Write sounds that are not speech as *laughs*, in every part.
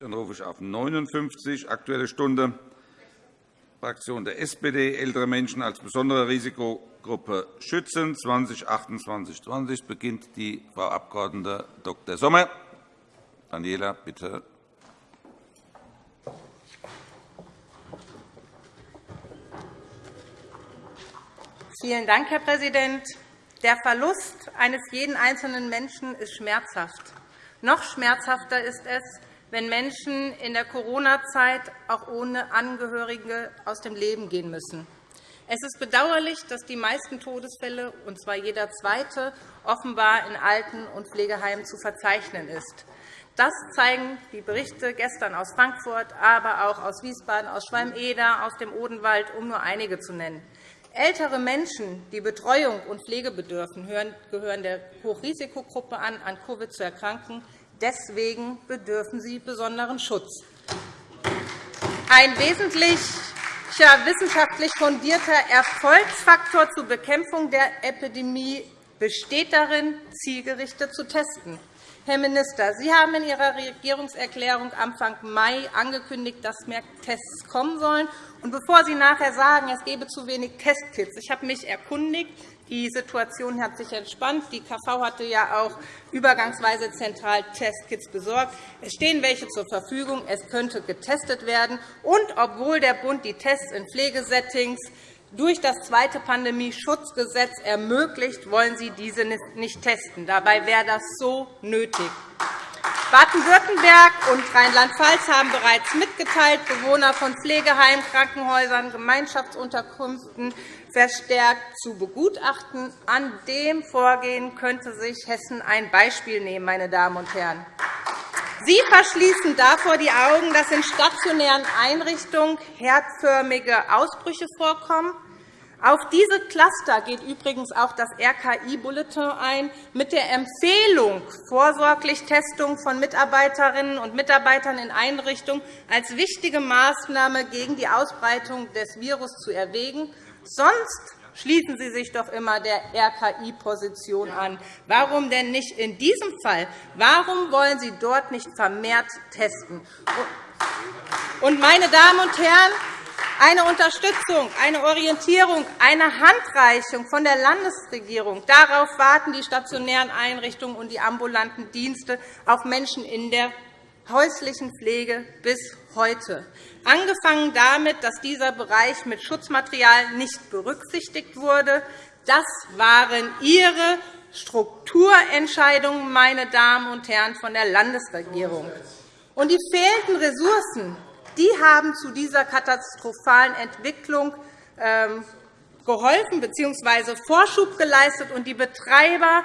Dann rufe ich auf 59, Aktuelle Stunde, Fraktion der SPD, ältere Menschen als besondere Risikogruppe schützen, 2028-20 beginnt die Frau Abg. Dr. Sommer. Daniela, bitte. Vielen Dank, Herr Präsident. Der Verlust eines jeden einzelnen Menschen ist schmerzhaft. Noch schmerzhafter ist es, wenn Menschen in der Corona-Zeit auch ohne Angehörige aus dem Leben gehen müssen. Es ist bedauerlich, dass die meisten Todesfälle, und zwar jeder zweite, offenbar in Alten- und Pflegeheimen zu verzeichnen ist. Das zeigen die Berichte gestern aus Frankfurt, aber auch aus Wiesbaden, aus Schwalm-Eder, aus dem Odenwald, um nur einige zu nennen. Ältere Menschen, die Betreuung und Pflege bedürfen, gehören der Hochrisikogruppe an, an Covid zu erkranken. Deswegen bedürfen sie besonderen Schutz. Ein wesentlicher wissenschaftlich fundierter Erfolgsfaktor zur Bekämpfung der Epidemie besteht darin, zielgerichtet zu testen. Herr Minister, Sie haben in Ihrer Regierungserklärung Anfang Mai angekündigt, dass mehr Tests kommen sollen. Und bevor Sie nachher sagen, es gebe zu wenig Testkits, ich habe mich erkundigt, die Situation hat sich entspannt. Die KV hatte ja auch übergangsweise zentral Testkits besorgt. Es stehen welche zur Verfügung. Es könnte getestet werden. Und obwohl der Bund die Tests in Pflegesettings durch das zweite Pandemieschutzgesetz ermöglicht, wollen Sie diese nicht testen. Dabei wäre das so nötig. Baden-Württemberg und Rheinland-Pfalz haben bereits mitgeteilt, Bewohner von Pflegeheimen, Krankenhäusern, Gemeinschaftsunterkünften verstärkt zu begutachten. An dem Vorgehen könnte sich Hessen ein Beispiel nehmen. Meine Damen und Herren. Sie verschließen davor die Augen, dass in stationären Einrichtungen herdförmige Ausbrüche vorkommen. Auf diese Cluster geht übrigens auch das RKI-Bulletin ein, mit der Empfehlung, vorsorglich Testung von Mitarbeiterinnen und Mitarbeitern in Einrichtungen als wichtige Maßnahme gegen die Ausbreitung des Virus zu erwägen. Sonst schließen Sie sich doch immer der RKI-Position an. Warum denn nicht in diesem Fall? Warum wollen Sie dort nicht vermehrt testen? Und, meine Damen und Herren, eine Unterstützung, eine Orientierung, eine Handreichung von der Landesregierung. Darauf warten die stationären Einrichtungen und die ambulanten Dienste auf Menschen in der häuslichen Pflege bis heute. Angefangen damit, dass dieser Bereich mit Schutzmaterial nicht berücksichtigt wurde. Das waren Ihre Strukturentscheidungen, meine Damen und Herren, von der Landesregierung. Und die fehlenden Ressourcen die haben zu dieser katastrophalen Entwicklung ähm, geholfen bzw. Vorschub geleistet. Und die Betreiber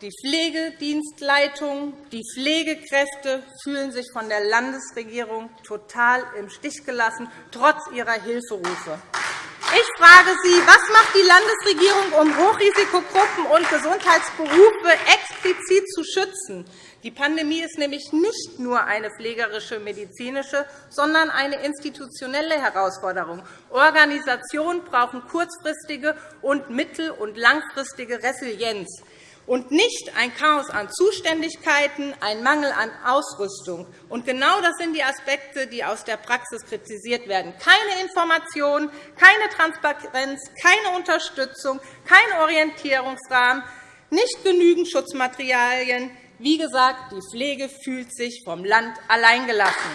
die Pflegedienstleitungen, die Pflegekräfte fühlen sich von der Landesregierung total im Stich gelassen, trotz ihrer Hilferufe. Ich frage Sie, was macht die Landesregierung, um Hochrisikogruppen und Gesundheitsberufe explizit zu schützen? Die Pandemie ist nämlich nicht nur eine pflegerische, medizinische, sondern eine institutionelle Herausforderung. Organisationen brauchen kurzfristige und mittel- und langfristige Resilienz und nicht ein Chaos an Zuständigkeiten, ein Mangel an Ausrüstung. Und genau das sind die Aspekte, die aus der Praxis kritisiert werden. Keine Information, keine Transparenz, keine Unterstützung, kein Orientierungsrahmen, nicht genügend Schutzmaterialien. Wie gesagt, die Pflege fühlt sich vom Land alleingelassen.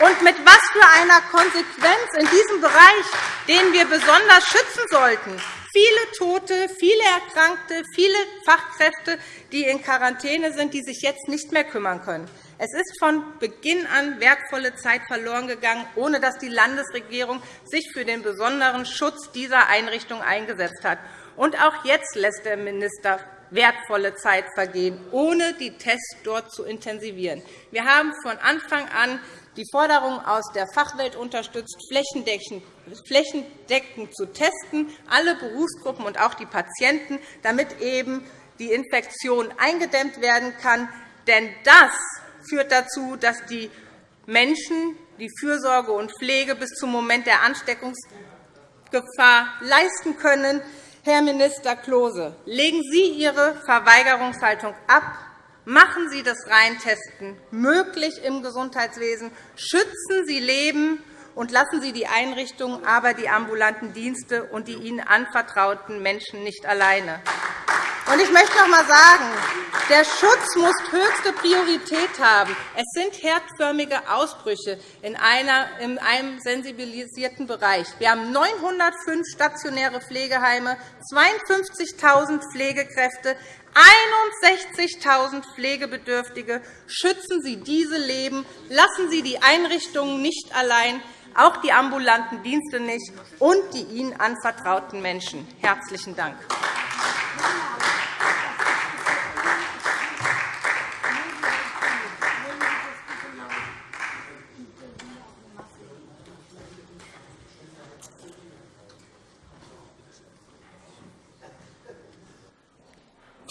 Und mit was für einer Konsequenz in diesem Bereich, den wir besonders schützen sollten, viele Tote, viele Erkrankte, viele Fachkräfte, die in Quarantäne sind, die sich jetzt nicht mehr kümmern können. Es ist von Beginn an wertvolle Zeit verloren gegangen, ohne dass die Landesregierung sich für den besonderen Schutz dieser Einrichtung eingesetzt hat. Und auch jetzt lässt der Minister wertvolle Zeit vergehen, ohne die Tests dort zu intensivieren. Wir haben von Anfang an die Forderung aus der Fachwelt unterstützt, flächendeckend zu testen, alle Berufsgruppen und auch die Patienten, damit eben die Infektion eingedämmt werden kann. Denn das führt dazu, dass die Menschen die Fürsorge und Pflege bis zum Moment der Ansteckungsgefahr leisten können. Herr Minister Klose, legen Sie Ihre Verweigerungshaltung ab Machen Sie das Reintesten möglich im Gesundheitswesen. Schützen Sie Leben und lassen Sie die Einrichtungen, aber die ambulanten Dienste und die ihnen anvertrauten Menschen nicht alleine. Ich möchte noch einmal sagen, der Schutz muss höchste Priorität haben. Es sind herdförmige Ausbrüche in einem sensibilisierten Bereich. Wir haben 905 stationäre Pflegeheime, 52.000 Pflegekräfte, 61.000 Pflegebedürftige. Schützen Sie diese Leben. Lassen Sie die Einrichtungen nicht allein, auch die ambulanten Dienste nicht und die ihnen anvertrauten Menschen. – Herzlichen Dank.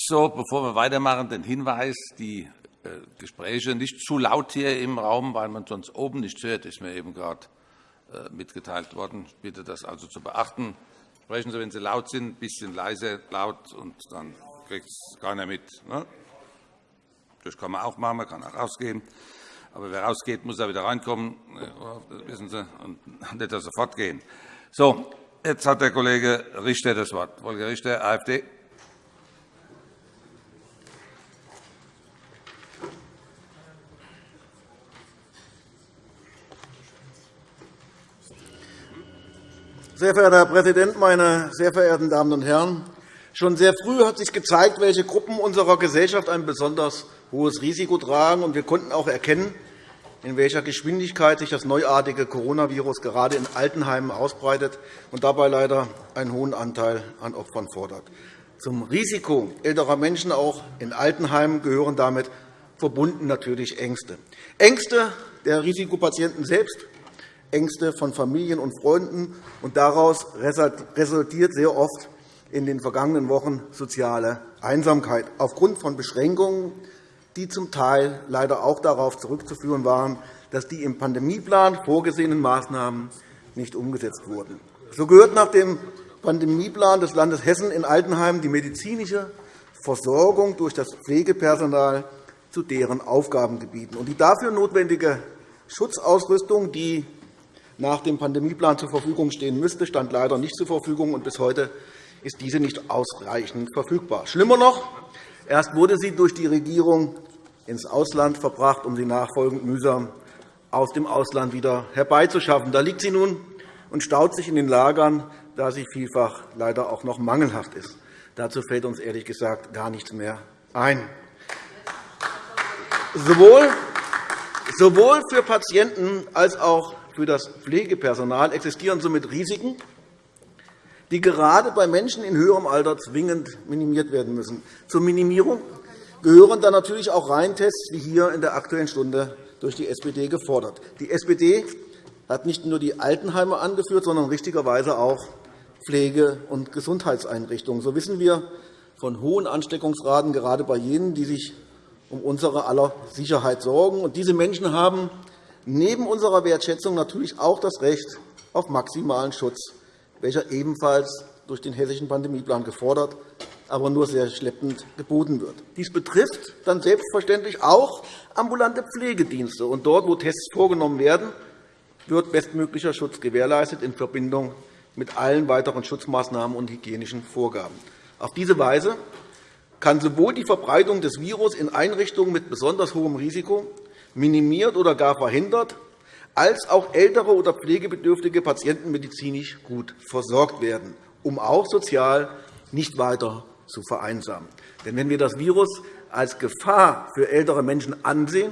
So, bevor wir weitermachen, den Hinweis, die äh, Gespräche nicht zu laut hier im Raum, weil man sonst oben nichts hört, ist mir eben gerade äh, mitgeteilt worden. Ich bitte das also zu beachten. Sprechen Sie, wenn Sie laut sind, ein bisschen leise laut, und dann kriegt es keiner mit. Ne? Das kann man auch machen, man kann auch rausgehen. Aber wer rausgeht, muss auch wieder reinkommen. Das wissen Sie, und *laughs* nicht sofort gehen. So, jetzt hat der Kollege Richter das Wort. Kollege Richter, AfD. Sehr verehrter Herr Präsident, meine sehr verehrten Damen und Herren! Schon sehr früh hat sich gezeigt, welche Gruppen unserer Gesellschaft ein besonders hohes Risiko tragen. und Wir konnten auch erkennen, in welcher Geschwindigkeit sich das neuartige Coronavirus gerade in Altenheimen ausbreitet und dabei leider einen hohen Anteil an Opfern fordert. Zum Risiko älterer Menschen auch in Altenheimen gehören damit verbunden natürlich Ängste. Ängste der Risikopatienten selbst, Ängste von Familien und Freunden. und Daraus resultiert sehr oft in den vergangenen Wochen soziale Einsamkeit aufgrund von Beschränkungen, die zum Teil leider auch darauf zurückzuführen waren, dass die im Pandemieplan vorgesehenen Maßnahmen nicht umgesetzt wurden. So gehört nach dem Pandemieplan des Landes Hessen in Altenheim die medizinische Versorgung durch das Pflegepersonal zu deren Aufgabengebieten. Die dafür notwendige Schutzausrüstung, die nach dem Pandemieplan zur Verfügung stehen müsste, stand leider nicht zur Verfügung, und bis heute ist diese nicht ausreichend verfügbar. Schlimmer noch, erst wurde sie durch die Regierung ins Ausland verbracht, um sie nachfolgend mühsam aus dem Ausland wieder herbeizuschaffen. Da liegt sie nun und staut sich in den Lagern, da sie vielfach leider auch noch mangelhaft ist. Dazu fällt uns ehrlich gesagt gar nichts mehr ein. Sowohl für Patienten als auch für das Pflegepersonal existieren somit Risiken, die gerade bei Menschen in höherem Alter zwingend minimiert werden müssen. Zur Minimierung gehören dann natürlich auch Reihentests, wie hier in der Aktuellen Stunde durch die SPD gefordert. Die SPD hat nicht nur die Altenheime angeführt, sondern richtigerweise auch Pflege- und Gesundheitseinrichtungen. So wissen wir von hohen Ansteckungsraten, gerade bei jenen, die sich um unsere aller Sicherheit sorgen. Diese Menschen haben neben unserer Wertschätzung natürlich auch das Recht auf maximalen Schutz, welcher ebenfalls durch den Hessischen Pandemieplan gefordert, aber nur sehr schleppend geboten wird. Dies betrifft dann selbstverständlich auch ambulante Pflegedienste. Und dort, wo Tests vorgenommen werden, wird bestmöglicher Schutz gewährleistet in Verbindung mit allen weiteren Schutzmaßnahmen und hygienischen Vorgaben. Auf diese Weise kann sowohl die Verbreitung des Virus in Einrichtungen mit besonders hohem Risiko minimiert oder gar verhindert, als auch ältere oder pflegebedürftige Patienten medizinisch gut versorgt werden, um auch sozial nicht weiter zu vereinsamen. Denn wenn wir das Virus als Gefahr für ältere Menschen ansehen,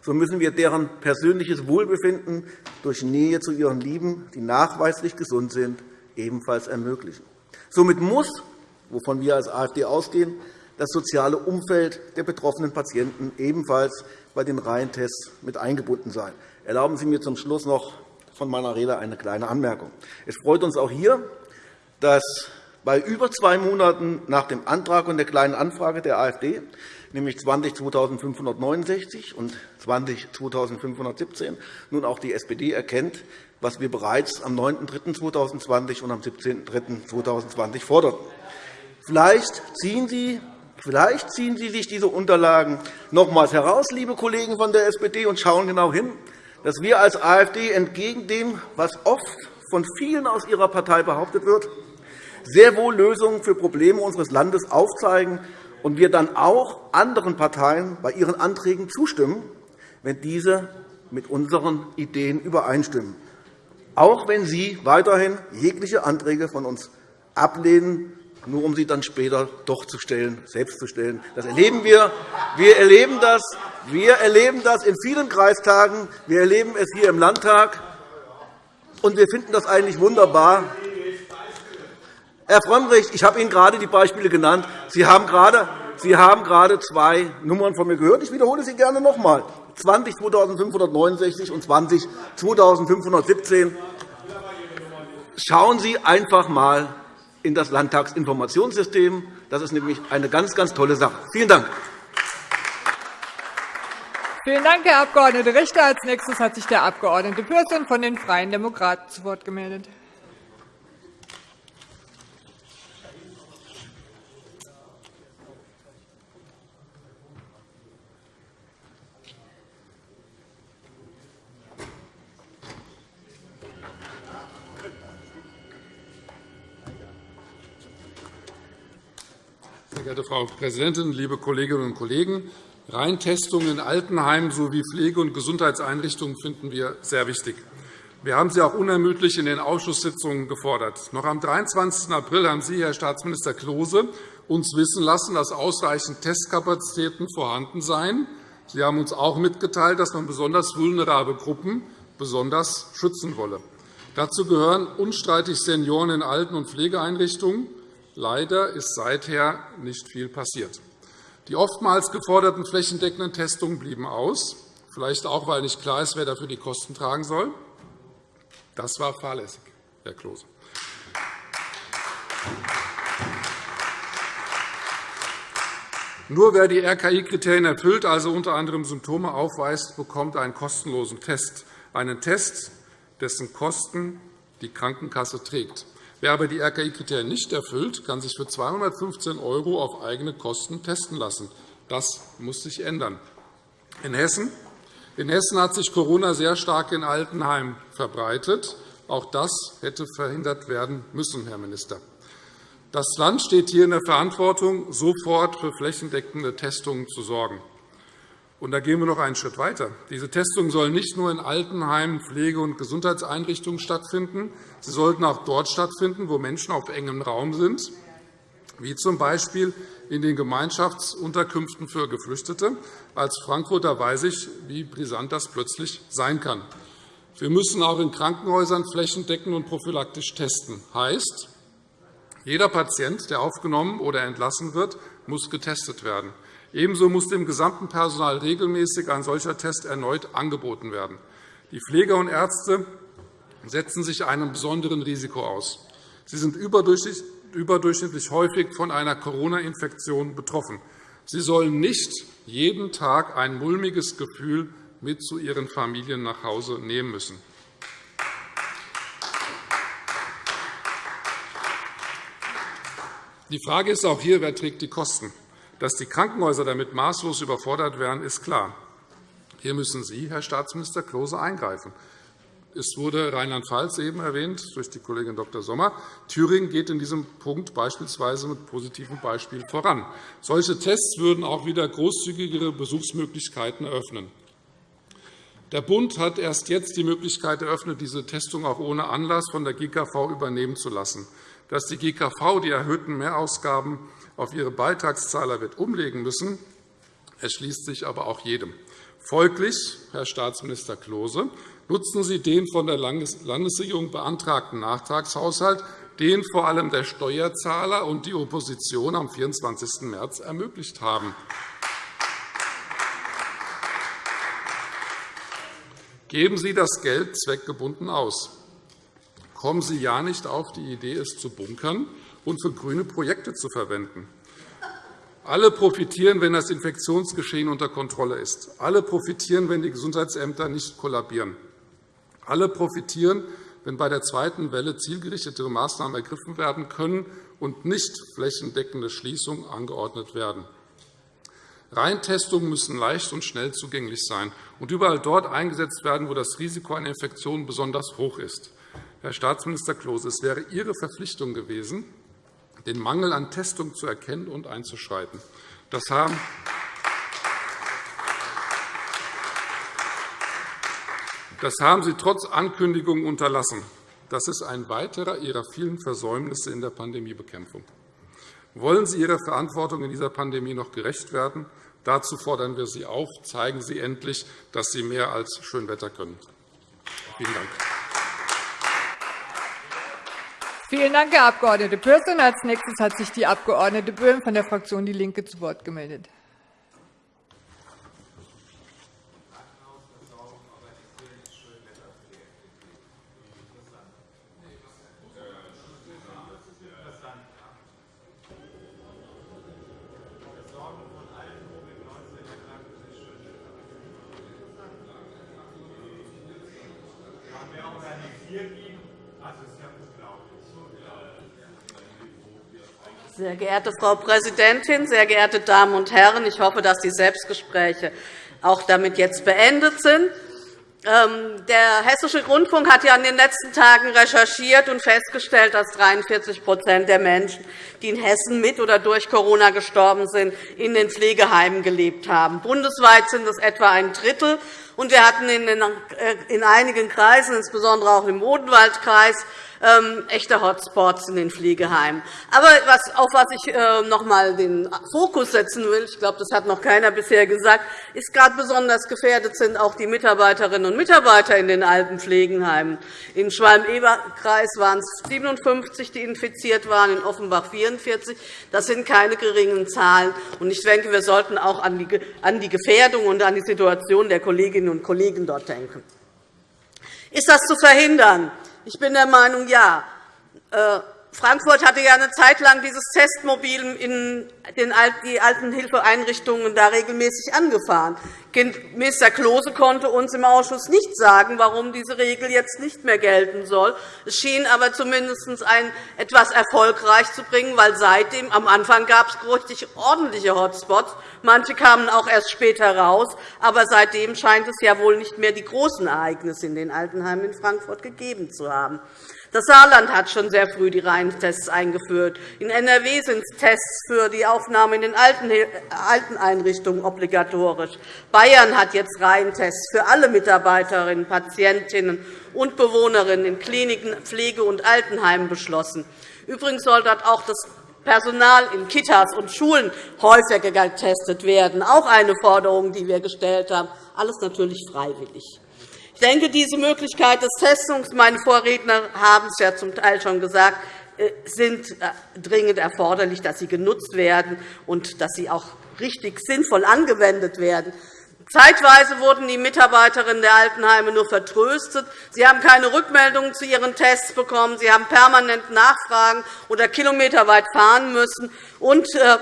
so müssen wir deren persönliches Wohlbefinden durch Nähe zu ihren Lieben, die nachweislich gesund sind, ebenfalls ermöglichen. Somit muss, wovon wir als AfD ausgehen, das soziale Umfeld der betroffenen Patienten ebenfalls bei den Reihentests mit eingebunden sein. Erlauben Sie mir zum Schluss noch von meiner Rede eine kleine Anmerkung. Es freut uns auch hier, dass bei über zwei Monaten nach dem Antrag und der Kleinen Anfrage der AfD, nämlich 20 2569 und 20 2517, nun auch die SPD erkennt, was wir bereits am 9.3.2020 und am 17.3.2020 forderten. Vielleicht ziehen Sie Vielleicht ziehen Sie sich diese Unterlagen nochmals heraus, liebe Kollegen von der SPD, und schauen genau hin, dass wir als AfD entgegen dem, was oft von vielen aus Ihrer Partei behauptet wird, sehr wohl Lösungen für Probleme unseres Landes aufzeigen und wir dann auch anderen Parteien bei ihren Anträgen zustimmen, wenn diese mit unseren Ideen übereinstimmen, auch wenn Sie weiterhin jegliche Anträge von uns ablehnen, nur um sie dann später doch zu stellen, selbst zu stellen. Das erleben wir. Wir erleben das. Wir erleben das in vielen Kreistagen. Wir erleben es hier im Landtag. Und wir finden das eigentlich wunderbar. Herr Frömmrich, ich habe Ihnen gerade die Beispiele genannt. Sie haben gerade Sie haben gerade zwei Nummern von mir gehört. Ich wiederhole sie gerne noch einmal. 20 2569 und 20 2517. Schauen Sie einfach einmal in das Landtagsinformationssystem. Das ist nämlich eine ganz, ganz tolle Sache. Vielen Dank. Vielen Dank, Herr Abg. Richter. Als nächstes hat sich der Abg. Pürsün von den Freien Demokraten zu Wort gemeldet. Geehrte Frau Präsidentin, liebe Kolleginnen und Kollegen! Reintestungen in Altenheimen sowie Pflege- und Gesundheitseinrichtungen finden wir sehr wichtig. Wir haben sie auch unermüdlich in den Ausschusssitzungen gefordert. Noch am 23. April haben Sie, Herr Staatsminister Klose, uns wissen lassen, dass ausreichend Testkapazitäten vorhanden seien. Sie haben uns auch mitgeteilt, dass man besonders vulnerable Gruppen besonders schützen wolle. Dazu gehören unstreitig Senioren in Alten- und Pflegeeinrichtungen, Leider ist seither nicht viel passiert. Die oftmals geforderten flächendeckenden Testungen blieben aus, vielleicht auch, weil nicht klar ist, wer dafür die Kosten tragen soll. Das war fahrlässig, Herr Klose. Nur wer die RKI-Kriterien erfüllt, also unter anderem Symptome aufweist, bekommt einen kostenlosen Test, einen Test, dessen Kosten die Krankenkasse trägt. Wer aber die RKI-Kriterien nicht erfüllt, kann sich für 215 € auf eigene Kosten testen lassen. Das muss sich ändern. In Hessen in Hessen hat sich Corona sehr stark in Altenheimen verbreitet. Auch das hätte verhindert werden müssen, Herr Minister. Das Land steht hier in der Verantwortung, sofort für flächendeckende Testungen zu sorgen. Und da gehen wir noch einen Schritt weiter. Diese Testungen sollen nicht nur in Altenheimen, Pflege- und Gesundheitseinrichtungen stattfinden. Sie sollten auch dort stattfinden, wo Menschen auf engem Raum sind, wie z. B. in den Gemeinschaftsunterkünften für Geflüchtete. Als Frankfurter weiß ich, wie brisant das plötzlich sein kann. Wir müssen auch in Krankenhäusern flächendeckend und prophylaktisch testen. Heißt, jeder Patient, der aufgenommen oder entlassen wird, muss getestet werden. Ebenso muss dem gesamten Personal regelmäßig ein solcher Test erneut angeboten werden. Die Pfleger und Ärzte setzen sich einem besonderen Risiko aus. Sie sind überdurchschnittlich häufig von einer Corona-Infektion betroffen. Sie sollen nicht jeden Tag ein mulmiges Gefühl mit zu ihren Familien nach Hause nehmen müssen. Die Frage ist auch hier, wer trägt die Kosten. Dass die Krankenhäuser damit maßlos überfordert werden, ist klar. Hier müssen Sie, Herr Staatsminister Klose, eingreifen. Es wurde Rheinland-Pfalz eben erwähnt durch die Kollegin Dr. Sommer. Thüringen geht in diesem Punkt beispielsweise mit positivem Beispiel voran. Solche Tests würden auch wieder großzügigere Besuchsmöglichkeiten eröffnen. Der Bund hat erst jetzt die Möglichkeit eröffnet, diese Testung auch ohne Anlass von der GKV übernehmen zu lassen. Dass die GKV die erhöhten Mehrausgaben auf ihre Beitragszahler wird umlegen müssen, erschließt sich aber auch jedem. Folglich, Herr Staatsminister Klose, nutzen Sie den von der Landesregierung beantragten Nachtragshaushalt, den vor allem der Steuerzahler und die Opposition am 24. März ermöglicht haben. Geben Sie das Geld zweckgebunden aus. Kommen Sie ja nicht auf die Idee, es zu bunkern und für grüne Projekte zu verwenden. Alle profitieren, wenn das Infektionsgeschehen unter Kontrolle ist. Alle profitieren, wenn die Gesundheitsämter nicht kollabieren. Alle profitieren, wenn bei der zweiten Welle zielgerichtetere Maßnahmen ergriffen werden können und nicht flächendeckende Schließungen angeordnet werden. Reintestungen müssen leicht und schnell zugänglich sein und überall dort eingesetzt werden, wo das Risiko einer Infektion besonders hoch ist. Herr Staatsminister Klose, es wäre Ihre Verpflichtung gewesen, den Mangel an Testungen zu erkennen und einzuschreiten. Das haben Das haben Sie trotz Ankündigungen unterlassen. Das ist ein weiterer Ihrer vielen Versäumnisse in der Pandemiebekämpfung. Wollen Sie Ihrer Verantwortung in dieser Pandemie noch gerecht werden? Dazu fordern wir Sie auf. Zeigen Sie endlich, dass Sie mehr als Schönwetter können. Vielen Dank. Vielen Dank, Herr Abg. Pürsün. Als nächstes hat sich die Abg. Böhm von der Fraktion DIE LINKE zu Wort gemeldet. Sehr geehrte Frau Präsidentin, sehr geehrte Damen und Herren! Ich hoffe, dass die Selbstgespräche auch damit jetzt beendet sind. Ähm, der Hessische Rundfunk hat ja in den letzten Tagen recherchiert und festgestellt, dass 43% der Menschen, die in Hessen mit oder durch Corona gestorben sind, in den Pflegeheimen gelebt haben. Bundesweit sind es etwa ein Drittel. Und wir hatten in äh, einigen Kreisen, insbesondere auch im Odenwaldkreis, ähm, echte Hotspots in den Pflegeheimen. Aber auf was ich äh, noch einmal den Fokus setzen will, ich glaube, das hat noch keiner bisher gesagt, ist gerade besonders gefährdet sind auch die Mitarbeiterinnen und Mitarbeiter in den alten Pflegeheimen. In Schwalm-Eber-Kreis waren es 57, die infiziert waren, in Offenbach 44. Das sind keine geringen Zahlen. Ich denke, wir sollten auch an die Gefährdung und an die Situation der Kolleginnen und Kollegen dort denken. Ist das zu verhindern? Ich bin der Meinung, ja. Frankfurt hatte ja eine Zeit lang dieses Testmobil in die alten Hilfeeinrichtungen da regelmäßig angefahren. Minister Klose konnte uns im Ausschuss nicht sagen, warum diese Regel jetzt nicht mehr gelten soll. Es schien aber zumindest etwas erfolgreich zu bringen, weil seitdem am Anfang gab es richtig ordentliche Hotspots. Manche kamen auch erst später raus. Aber seitdem scheint es ja wohl nicht mehr die großen Ereignisse in den Altenheimen in Frankfurt gegeben zu haben. Das Saarland hat schon sehr früh die Reihentests eingeführt. In NRW sind Tests für die Aufnahme in den alten Einrichtungen obligatorisch. Bayern hat jetzt Reihentests für alle Mitarbeiterinnen, Patientinnen und Bewohnerinnen in Kliniken, Pflege- und Altenheimen beschlossen. Übrigens soll dort auch das Personal in Kitas und Schulen häufiger getestet werden. Auch eine Forderung, die wir gestellt haben. Alles natürlich freiwillig. Ich denke, diese Möglichkeit des Testings, meine Vorredner haben es ja zum Teil schon gesagt, äh, sind äh, dringend erforderlich, dass sie genutzt werden und dass sie auch richtig sinnvoll angewendet werden. Zeitweise wurden die Mitarbeiterinnen der Altenheime nur vertröstet. Sie haben keine Rückmeldungen zu ihren Tests bekommen. Sie haben permanent Nachfragen oder kilometerweit fahren müssen. Und äh,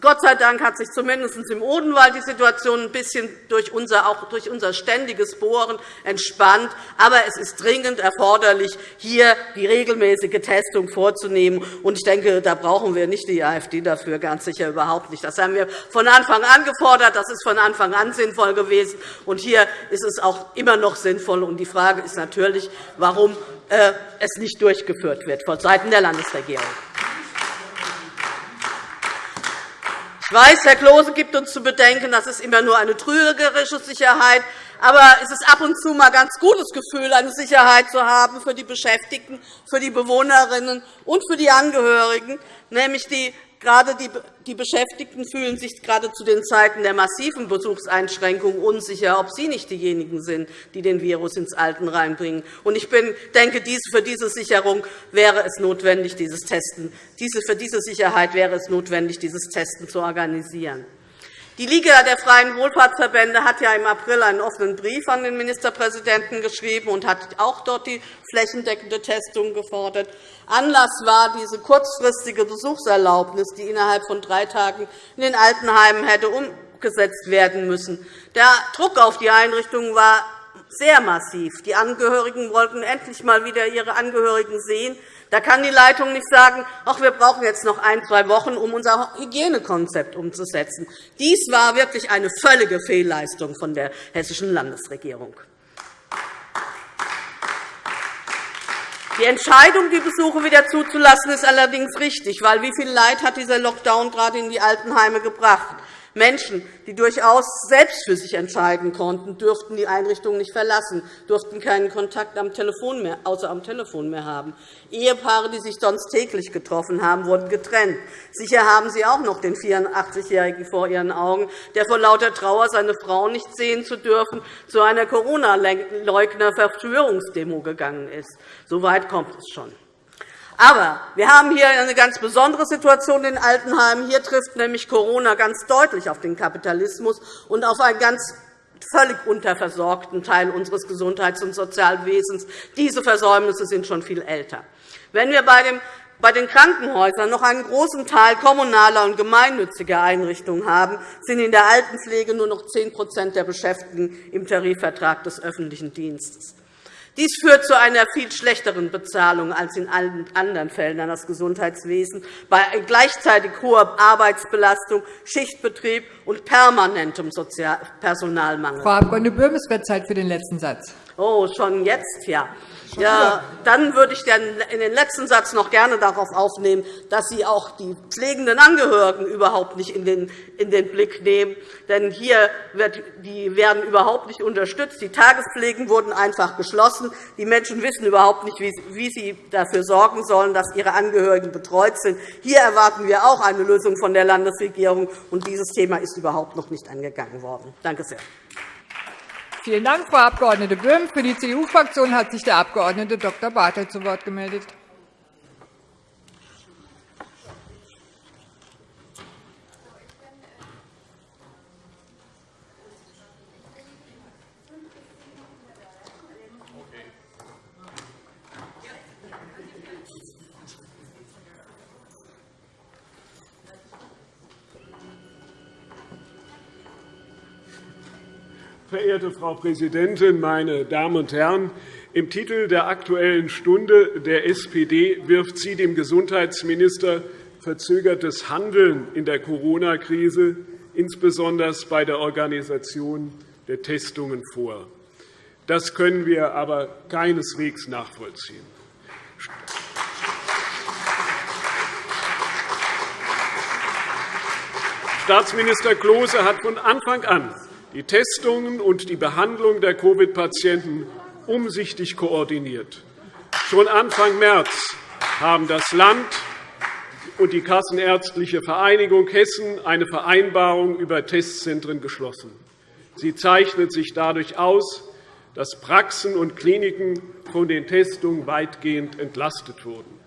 Gott sei Dank hat sich zumindest im Odenwald die Situation ein bisschen durch unser, auch durch unser ständiges Bohren entspannt. Aber es ist dringend erforderlich, hier die regelmäßige Testung vorzunehmen. Ich denke, da brauchen wir nicht die AfD dafür, ganz sicher überhaupt nicht. Das haben wir von Anfang an gefordert. Das ist von Anfang an sinnvoll gewesen. Und hier ist es auch immer noch sinnvoll. Und die Frage ist natürlich, warum äh, es nicht durchgeführt wird von Seiten der Landesregierung. Ich weiß, Herr Klose gibt uns zu bedenken, das ist immer nur eine trügerische Sicherheit. Aber es ist ab und zu mal ein ganz gutes Gefühl, eine Sicherheit zu haben für die Beschäftigten, für die Bewohnerinnen und für die Angehörigen, nämlich die Gerade die Beschäftigten fühlen sich gerade zu den Zeiten der massiven Besuchseinschränkungen unsicher, ob sie nicht diejenigen sind, die den Virus ins Altenheim bringen. Ich denke, für diese Sicherung wäre es notwendig, dieses Testen. Für diese Sicherheit wäre es notwendig, dieses Testen zu organisieren. Die Liga der Freien Wohlfahrtsverbände hat ja im April einen offenen Brief an den Ministerpräsidenten geschrieben und hat auch dort die flächendeckende Testung gefordert. Anlass war diese kurzfristige Besuchserlaubnis, die innerhalb von drei Tagen in den Altenheimen hätte umgesetzt werden müssen. Der Druck auf die Einrichtungen war sehr massiv. Die Angehörigen wollten endlich einmal wieder ihre Angehörigen sehen. Da kann die Leitung nicht sagen, ach, wir brauchen jetzt noch ein, zwei Wochen, um unser Hygienekonzept umzusetzen. Dies war wirklich eine völlige Fehlleistung von der hessischen Landesregierung. Die Entscheidung, die Besuche wieder zuzulassen, ist allerdings richtig, weil wie viel Leid hat dieser Lockdown gerade in die Altenheime gebracht? Menschen, die durchaus selbst für sich entscheiden konnten, dürften die Einrichtung nicht verlassen, durften keinen Kontakt am Telefon mehr, außer am Telefon mehr haben. Ehepaare, die sich sonst täglich getroffen haben, wurden getrennt. Sicher haben Sie auch noch den 84-Jährigen vor Ihren Augen, der vor lauter Trauer, seine Frau nicht sehen zu dürfen, zu einer Corona-Leugner-Verschwörungsdemo gegangen ist. So weit kommt es schon. Aber wir haben hier eine ganz besondere Situation in Altenheimen. Hier trifft nämlich Corona ganz deutlich auf den Kapitalismus und auf einen ganz völlig unterversorgten Teil unseres Gesundheits- und Sozialwesens. Diese Versäumnisse sind schon viel älter. Wenn wir bei den Krankenhäusern noch einen großen Teil kommunaler und gemeinnütziger Einrichtungen haben, sind in der Altenpflege nur noch 10% der Beschäftigten im Tarifvertrag des öffentlichen Dienstes. Dies führt zu einer viel schlechteren Bezahlung als in allen anderen Fällen an das Gesundheitswesen, bei gleichzeitig hoher Arbeitsbelastung, Schichtbetrieb und permanentem Personalmangel. Frau Abg. Böhm, es wird Zeit für den letzten Satz. Oh, schon jetzt, ja. Ja, dann würde ich in den letzten Satz noch gerne darauf aufnehmen, dass Sie auch die pflegenden Angehörigen überhaupt nicht in den, Blick nehmen. Denn hier wird, die werden überhaupt nicht unterstützt. Die Tagespflegen wurden einfach geschlossen. Die Menschen wissen überhaupt nicht, wie sie dafür sorgen sollen, dass ihre Angehörigen betreut sind. Hier erwarten wir auch eine Lösung von der Landesregierung. und Dieses Thema ist überhaupt noch nicht angegangen worden. Danke sehr. Vielen Dank, Frau Abg. Böhm. Für die CDU-Fraktion hat sich der Abg. Dr. Bartelt zu Wort gemeldet. Verehrte Frau Präsidentin, meine Damen und Herren! Im Titel der Aktuellen Stunde der SPD wirft sie dem Gesundheitsminister verzögertes Handeln in der Corona-Krise, insbesondere bei der Organisation der Testungen, vor. Das können wir aber keineswegs nachvollziehen. Staatsminister Klose hat von Anfang an die Testungen und die Behandlung der Covid-Patienten umsichtig koordiniert. Schon Anfang März haben das Land und die Kassenärztliche Vereinigung Hessen eine Vereinbarung über Testzentren geschlossen. Sie zeichnet sich dadurch aus, dass Praxen und Kliniken von den Testungen weitgehend entlastet wurden.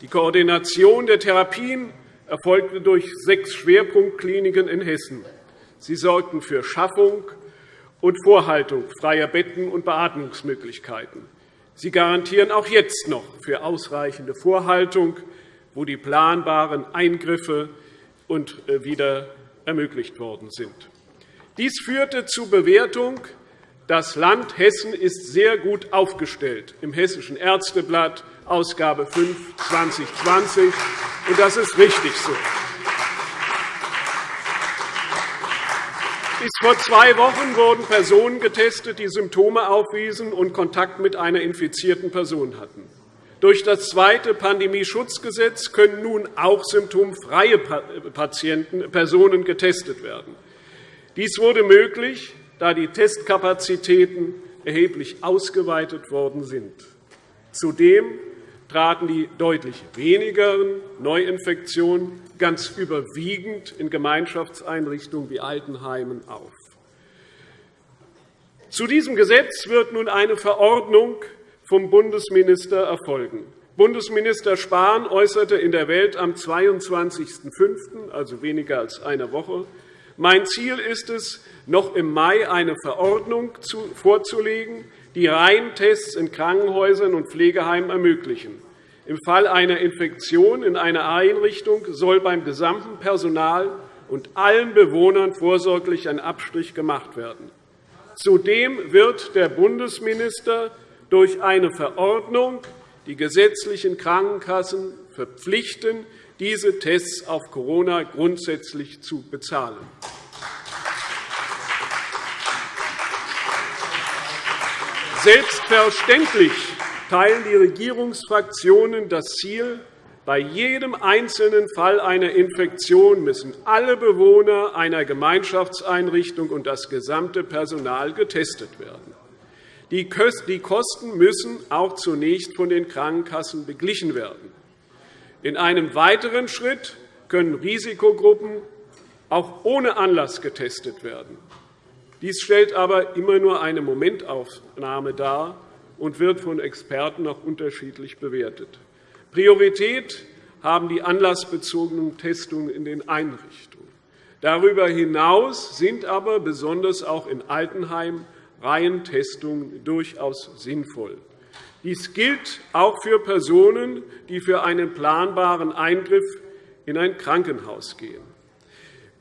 Die Koordination der Therapien erfolgte durch sechs Schwerpunktkliniken in Hessen. Sie sorgten für Schaffung und Vorhaltung freier Betten und Beatmungsmöglichkeiten. Sie garantieren auch jetzt noch für ausreichende Vorhaltung, wo die planbaren Eingriffe und äh, wieder ermöglicht worden sind. Dies führte zur Bewertung, das Land Hessen ist sehr gut aufgestellt im Hessischen Ärzteblatt, Ausgabe 5, 2020. Und das ist richtig so. Bis vor zwei Wochen wurden Personen getestet, die Symptome aufwiesen und Kontakt mit einer infizierten Person hatten. Durch das zweite Pandemieschutzgesetz können nun auch symptomfreie Patienten, Personen getestet werden. Dies wurde möglich, da die Testkapazitäten erheblich ausgeweitet worden sind. Zudem traten die deutlich wenigeren Neuinfektionen ganz überwiegend in Gemeinschaftseinrichtungen wie Altenheimen auf. Zu diesem Gesetz wird nun eine Verordnung vom Bundesminister erfolgen. Bundesminister Spahn äußerte in der Welt am 22.05., also weniger als eine Woche, mein Ziel ist es, noch im Mai eine Verordnung vorzulegen, die Reihentests in Krankenhäusern und Pflegeheimen ermöglichen. Im Fall einer Infektion in einer Einrichtung soll beim gesamten Personal und allen Bewohnern vorsorglich ein Abstrich gemacht werden. Zudem wird der Bundesminister durch eine Verordnung die gesetzlichen Krankenkassen verpflichten, diese Tests auf Corona grundsätzlich zu bezahlen. Selbstverständlich teilen die Regierungsfraktionen das Ziel, bei jedem einzelnen Fall einer Infektion müssen alle Bewohner einer Gemeinschaftseinrichtung und das gesamte Personal getestet werden. Die Kosten müssen auch zunächst von den Krankenkassen beglichen werden. In einem weiteren Schritt können Risikogruppen auch ohne Anlass getestet werden. Dies stellt aber immer nur eine Momentaufnahme dar und wird von Experten auch unterschiedlich bewertet. Priorität haben die anlassbezogenen Testungen in den Einrichtungen. Darüber hinaus sind aber besonders auch in Altenheimen Reihentestungen durchaus sinnvoll. Dies gilt auch für Personen, die für einen planbaren Eingriff in ein Krankenhaus gehen.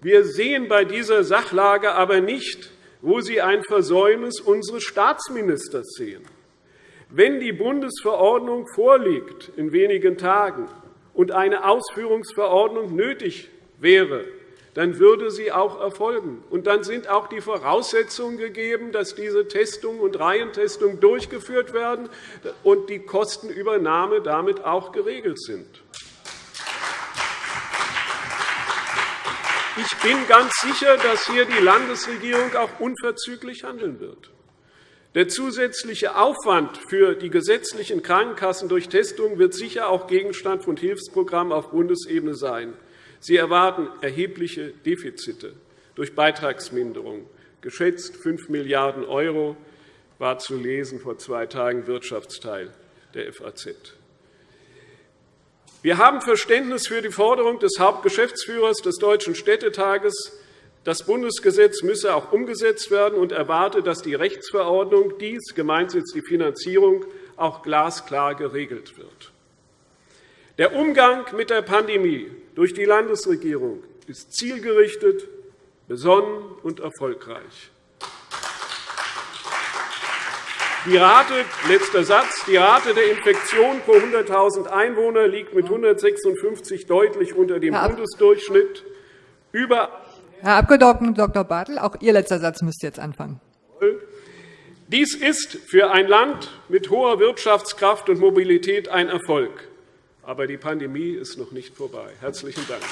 Wir sehen bei dieser Sachlage aber nicht, wo Sie ein Versäumnis unseres Staatsministers sehen. Wenn die Bundesverordnung vorliegt in wenigen Tagen und eine Ausführungsverordnung nötig wäre, dann würde sie auch erfolgen. Und dann sind auch die Voraussetzungen gegeben, dass diese Testungen und Reihentestungen durchgeführt werden und die Kostenübernahme damit auch geregelt sind. Ich bin ganz sicher, dass hier die Landesregierung auch unverzüglich handeln wird. Der zusätzliche Aufwand für die gesetzlichen Krankenkassen durch Testungen wird sicher auch Gegenstand von Hilfsprogrammen auf Bundesebene sein. Sie erwarten erhebliche Defizite durch Beitragsminderung. Geschätzt 5 Milliarden € war zu lesen vor zwei Tagen Wirtschaftsteil der FAZ. Wir haben Verständnis für die Forderung des Hauptgeschäftsführers des Deutschen Städtetages, das Bundesgesetz müsse auch umgesetzt werden und erwarte, dass die Rechtsverordnung dies, gemeint ist die Finanzierung, auch glasklar geregelt wird. Der Umgang mit der Pandemie durch die Landesregierung ist zielgerichtet, besonnen und erfolgreich. Die Rate, letzter Satz, die Rate der Infektion pro 100.000 Einwohner liegt mit 156 deutlich unter dem Bundesdurchschnitt. Über Herr Abg. Dr. Bartel, auch Ihr letzter Satz müsste jetzt anfangen. Dies ist für ein Land mit hoher Wirtschaftskraft und Mobilität ein Erfolg. Aber die Pandemie ist noch nicht vorbei. – Herzlichen Dank.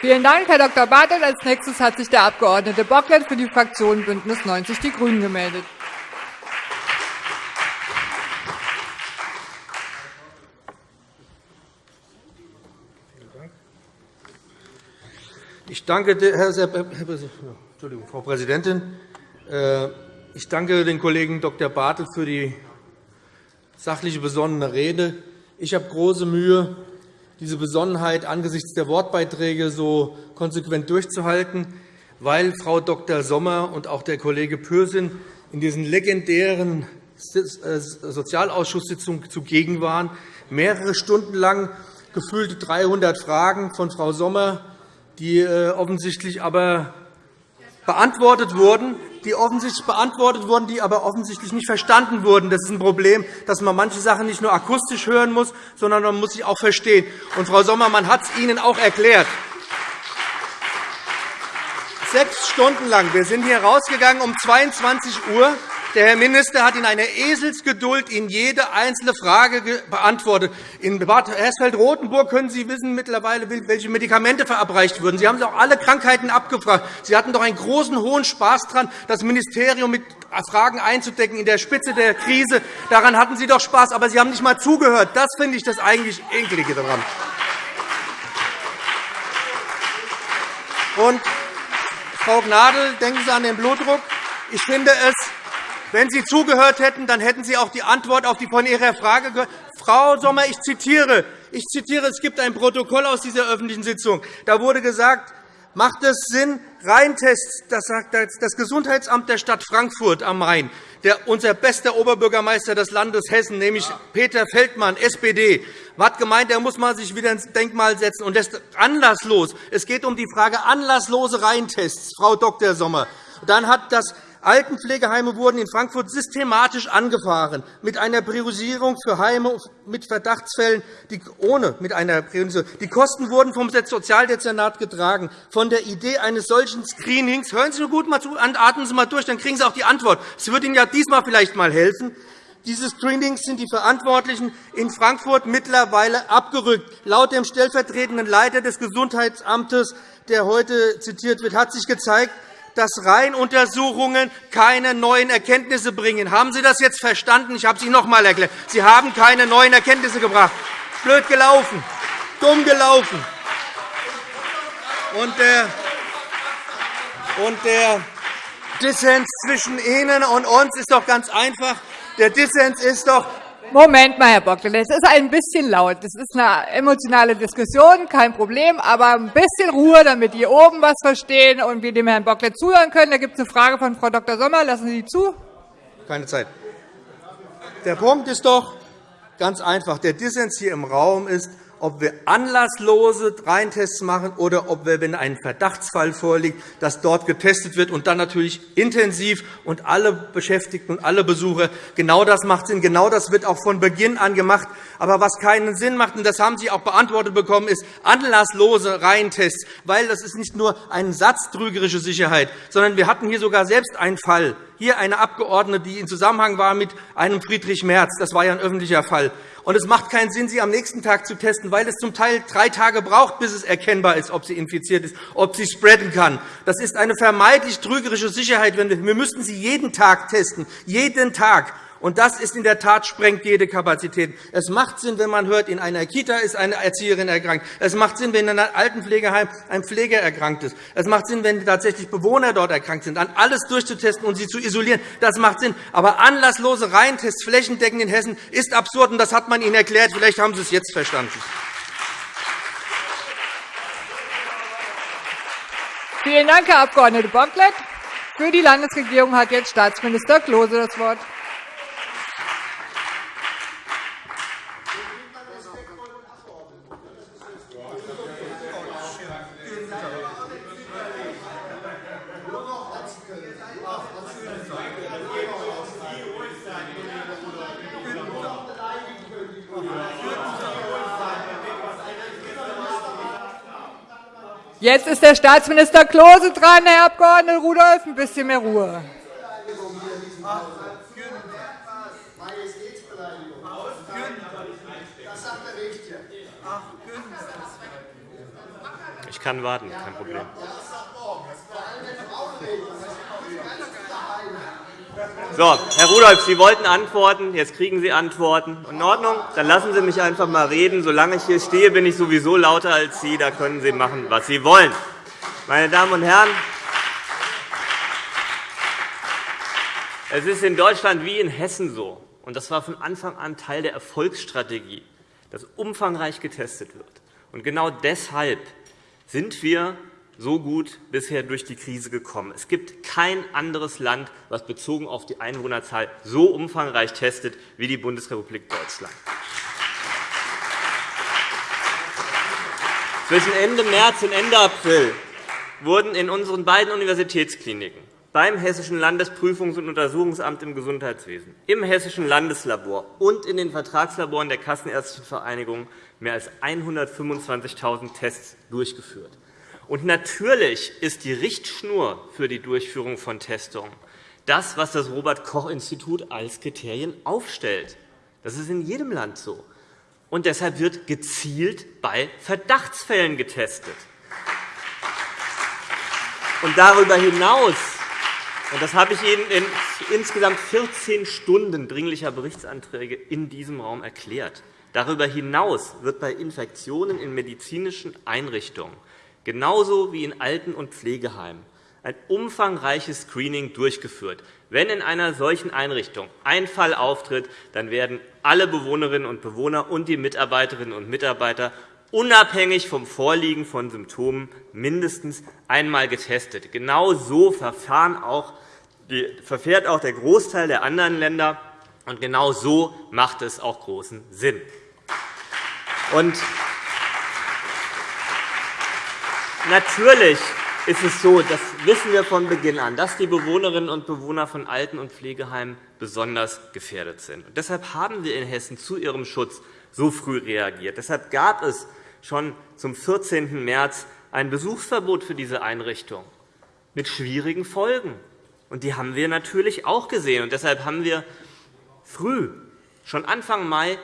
Vielen Dank, Herr Dr. Bartel. Als nächstes hat sich der Abg. Bocklet für die Fraktion BÜNDNIS 90 die GRÜNEN gemeldet. Ich danke, Frau Präsidentin. Äh, ich danke den Kollegen Dr. Bartel für die sachliche, besonnene Rede. Ich habe große Mühe, diese Besonnenheit angesichts der Wortbeiträge so konsequent durchzuhalten, weil Frau Dr. Sommer und auch der Kollege Pürsün in diesen legendären äh, Sozialausschusssitzungen zugegen waren, mehrere Stunden lang gefühlte 300 Fragen von Frau Sommer, die äh, offensichtlich aber beantwortet wurden, die offensichtlich beantwortet wurden, die aber offensichtlich nicht verstanden wurden. Das ist ein Problem, dass man manche Sachen nicht nur akustisch hören muss, sondern man muss sie auch verstehen. Und, Frau Sommer, man hat es Ihnen auch erklärt. Sechs Stunden lang. Wir sind hier rausgegangen um 22 Uhr. Der Herr Minister hat in einer Eselsgeduld Ihnen jede einzelne Frage beantwortet. In Bad Hersfeld-Rotenburg können Sie wissen mittlerweile, welche Medikamente verabreicht würden. Sie haben auch alle Krankheiten abgefragt. Sie hatten doch einen großen, hohen Spaß daran, das Ministerium mit Fragen einzudecken in der Spitze der Krise. Daran hatten Sie doch Spaß, aber Sie haben nicht einmal zugehört. Das finde ich das eigentlich Ekelige daran. Und, Frau Gnadl, denken Sie an den Blutdruck. Ich finde es wenn Sie zugehört hätten, dann hätten Sie auch die Antwort auf die von Ihrer Frage gehört. Frau Sommer, ich zitiere. Ich zitiere, es gibt ein Protokoll aus dieser öffentlichen Sitzung. Da wurde gesagt, macht es Sinn, Reintests, das sagt das Gesundheitsamt der Stadt Frankfurt am Main, der, unser bester Oberbürgermeister des Landes Hessen, nämlich Peter Feldmann, SPD, hat gemeint, er muss mal sich wieder ins Denkmal setzen. Und das ist anlasslos. Es geht um die Frage anlasslose Reintests, Frau Dr. Sommer. Dann hat das Altenpflegeheime wurden in Frankfurt systematisch angefahren, mit einer Priorisierung für Heime mit Verdachtsfällen, die, ohne mit einer Priorisierung. Die Kosten wurden vom Sozialdezernat getragen. Von der Idee eines solchen Screenings, hören Sie nur gut mal zu, atmen Sie mal durch, dann kriegen Sie auch die Antwort. Es wird Ihnen ja diesmal vielleicht einmal helfen. Diese Screenings sind die Verantwortlichen in Frankfurt mittlerweile abgerückt. Laut dem stellvertretenden Leiter des Gesundheitsamtes, der heute zitiert wird, hat sich gezeigt, dass Reihenuntersuchungen keine neuen Erkenntnisse bringen. Haben Sie das jetzt verstanden? Ich habe es Ihnen noch einmal erklärt. Sie haben keine neuen Erkenntnisse gebracht. Blöd gelaufen, dumm gelaufen. Und der, und der Dissens zwischen Ihnen und uns ist doch ganz einfach. Der Dissens ist doch, Moment mal, Herr Bocklet, es ist ein bisschen laut. Das ist eine emotionale Diskussion, kein Problem, aber ein bisschen Ruhe, damit die oben was verstehen und wir dem Herrn Bocklet zuhören können. Da gibt es eine Frage von Frau Dr. Sommer. Lassen Sie zu. Keine Zeit. Der Punkt ist doch ganz einfach. Der Dissens hier im Raum ist, ob wir anlasslose Reintests machen oder ob wir, wenn ein Verdachtsfall vorliegt, dass dort getestet wird und dann natürlich intensiv und alle Beschäftigten und alle Besucher. Genau das macht Sinn. Genau das wird auch von Beginn an gemacht. Aber was keinen Sinn macht, und das haben Sie auch beantwortet bekommen, ist anlasslose Reihentests, weil das ist nicht nur ein Satz trügerische Sicherheit, sondern wir hatten hier sogar selbst einen Fall. Hier eine Abgeordnete, die in Zusammenhang war mit einem Friedrich Merz. Das war ja ein öffentlicher Fall. Und es macht keinen Sinn, sie am nächsten Tag zu testen, weil es zum Teil drei Tage braucht, bis es erkennbar ist, ob sie infiziert ist, ob sie spreaden kann. Das ist eine vermeintlich trügerische Sicherheit. Wir müssten sie jeden Tag testen, jeden Tag. Und das ist in der Tat sprengt jede Kapazität. Es macht Sinn, wenn man hört, in einer Kita ist eine Erzieherin erkrankt. Es macht Sinn, wenn in einem Altenpflegeheim ein Pfleger erkrankt ist. Es macht Sinn, wenn tatsächlich Bewohner dort erkrankt sind, an alles durchzutesten und sie zu isolieren. Das macht Sinn. Aber anlasslose Reihentests flächendeckend in Hessen ist absurd, und das hat man Ihnen erklärt. Vielleicht haben Sie es jetzt verstanden. Vielen Dank, Herr Abg. Bocklet. Für die Landesregierung hat jetzt Staatsminister Klose das Wort. Jetzt ist der Staatsminister Klose dran, Herr Abg. Rudolph. Ein bisschen mehr Ruhe. Ich kann warten, kein Problem. So, Herr Rudolph, Sie wollten antworten. Jetzt kriegen Sie Antworten. In Ordnung? Dann lassen Sie mich einfach einmal reden. Solange ich hier stehe, bin ich sowieso lauter als Sie. Da können Sie machen, was Sie wollen. Meine Damen und Herren, es ist in Deutschland wie in Hessen so, und das war von Anfang an Teil der Erfolgsstrategie, dass umfangreich getestet wird. Und genau deshalb sind wir so gut bisher durch die Krise gekommen. Es gibt kein anderes Land, das bezogen auf die Einwohnerzahl so umfangreich testet wie die Bundesrepublik Deutschland. Zwischen Ende März und Ende April wurden in unseren beiden Universitätskliniken beim Hessischen Landesprüfungs- und Untersuchungsamt im Gesundheitswesen, im Hessischen Landeslabor und in den Vertragslaboren der Kassenärztlichen Vereinigung mehr als 125.000 Tests durchgeführt. Und natürlich ist die Richtschnur für die Durchführung von Testungen das, was das Robert-Koch-Institut als Kriterien aufstellt. Das ist in jedem Land so. Und deshalb wird gezielt bei Verdachtsfällen getestet. Und darüber hinaus und das habe ich Ihnen in insgesamt 14 Stunden dringlicher Berichtsanträge in diesem Raum erklärt. Darüber hinaus wird bei Infektionen in medizinischen Einrichtungen genauso wie in Alten- und Pflegeheimen, ein umfangreiches Screening durchgeführt. Wenn in einer solchen Einrichtung ein Fall auftritt, dann werden alle Bewohnerinnen und Bewohner und die Mitarbeiterinnen und Mitarbeiter unabhängig vom Vorliegen von Symptomen mindestens einmal getestet. Genau so verfährt auch der Großteil der anderen Länder, und genau so macht es auch großen Sinn. Und natürlich ist es so, das wissen wir von Beginn an, dass die Bewohnerinnen und Bewohner von Alten- und Pflegeheimen besonders gefährdet sind. Und deshalb haben wir in Hessen zu ihrem Schutz so früh reagiert. Deshalb gab es schon zum 14. März ein Besuchsverbot für diese Einrichtung mit schwierigen Folgen. Und die haben wir natürlich auch gesehen. Und deshalb haben wir früh, schon Anfang Mai,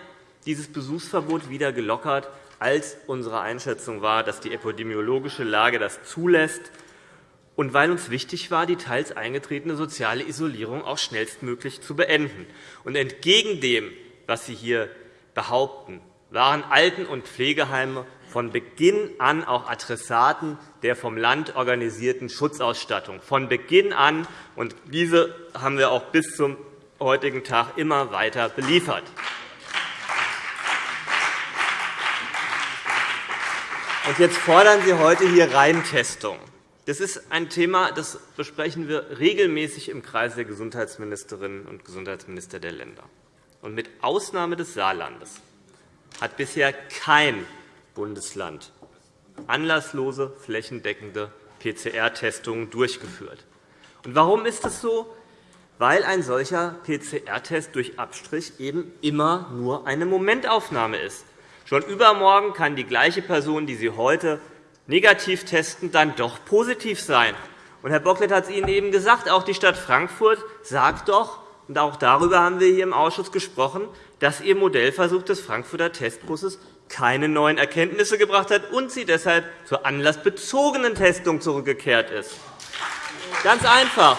dieses Besuchsverbot wieder gelockert, als unsere Einschätzung war, dass die epidemiologische Lage das zulässt und weil uns wichtig war, die teils eingetretene soziale Isolierung auch schnellstmöglich zu beenden. Und entgegen dem, was Sie hier behaupten, waren Alten- und Pflegeheime von Beginn an auch Adressaten der vom Land organisierten Schutzausstattung. Von Beginn an. Und diese haben wir auch bis zum heutigen Tag immer weiter beliefert. Und jetzt fordern Sie heute hier Reintestung. Das ist ein Thema, das besprechen wir regelmäßig im Kreis der Gesundheitsministerinnen und Gesundheitsminister der Länder. Und mit Ausnahme des Saarlandes hat bisher kein Bundesland anlasslose flächendeckende PCR-Testungen durchgeführt. Und warum ist das so? Weil ein solcher PCR-Test durch Abstrich eben immer nur eine Momentaufnahme ist. Schon übermorgen kann die gleiche Person, die Sie heute negativ testen, dann doch positiv sein. Und Herr Bocklet hat es Ihnen eben gesagt, auch die Stadt Frankfurt sagt doch, und auch darüber haben wir hier im Ausschuss gesprochen, dass Ihr Modellversuch des Frankfurter Testbusses keine neuen Erkenntnisse gebracht hat und sie deshalb zur anlassbezogenen Testung zurückgekehrt ist. Ganz einfach.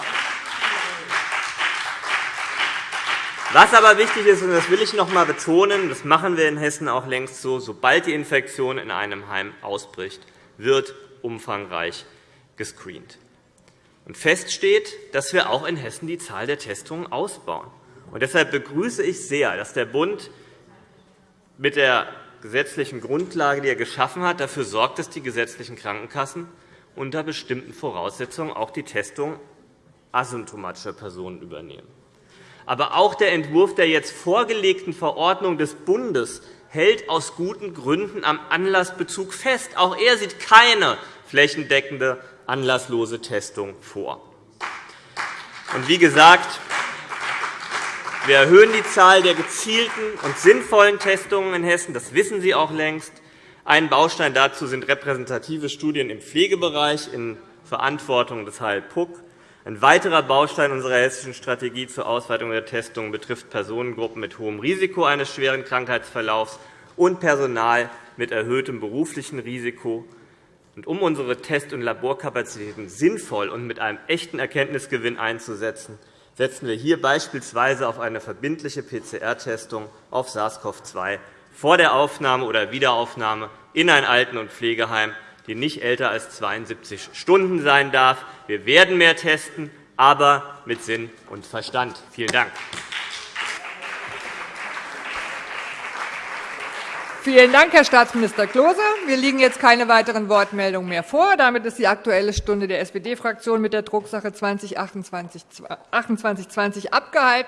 Was aber wichtig ist, und das will ich noch einmal betonen, das machen wir in Hessen auch längst so, sobald die Infektion in einem Heim ausbricht, wird umfangreich gescreent. Und fest steht, dass wir auch in Hessen die Zahl der Testungen ausbauen. Und deshalb begrüße ich sehr, dass der Bund mit der gesetzlichen Grundlage, die er geschaffen hat, dafür sorgt, dass die gesetzlichen Krankenkassen unter bestimmten Voraussetzungen auch die Testung asymptomatischer Personen übernehmen. Aber auch der Entwurf der jetzt vorgelegten Verordnung des Bundes hält aus guten Gründen am Anlassbezug fest. Auch er sieht keine flächendeckende anlasslose Testung vor. Und wie gesagt, wir erhöhen die Zahl der gezielten und sinnvollen Testungen in Hessen. Das wissen Sie auch längst. Ein Baustein dazu sind repräsentative Studien im Pflegebereich in Verantwortung des HLPUC. Ein weiterer Baustein unserer hessischen Strategie zur Ausweitung der Testungen betrifft Personengruppen mit hohem Risiko eines schweren Krankheitsverlaufs und Personal mit erhöhtem beruflichen Risiko. Um unsere Test- und Laborkapazitäten sinnvoll und mit einem echten Erkenntnisgewinn einzusetzen, setzen wir hier beispielsweise auf eine verbindliche PCR-Testung auf SARS-CoV-2 vor der Aufnahme oder Wiederaufnahme in ein Alten- und Pflegeheim, die nicht älter als 72 Stunden sein darf. Wir werden mehr testen, aber mit Sinn und Verstand. Vielen Dank. Vielen Dank, Herr Staatsminister Klose. Mir liegen jetzt keine weiteren Wortmeldungen mehr vor. Damit ist die Aktuelle Stunde der SPD-Fraktion mit der Drucksache 20 28 20 abgehalten.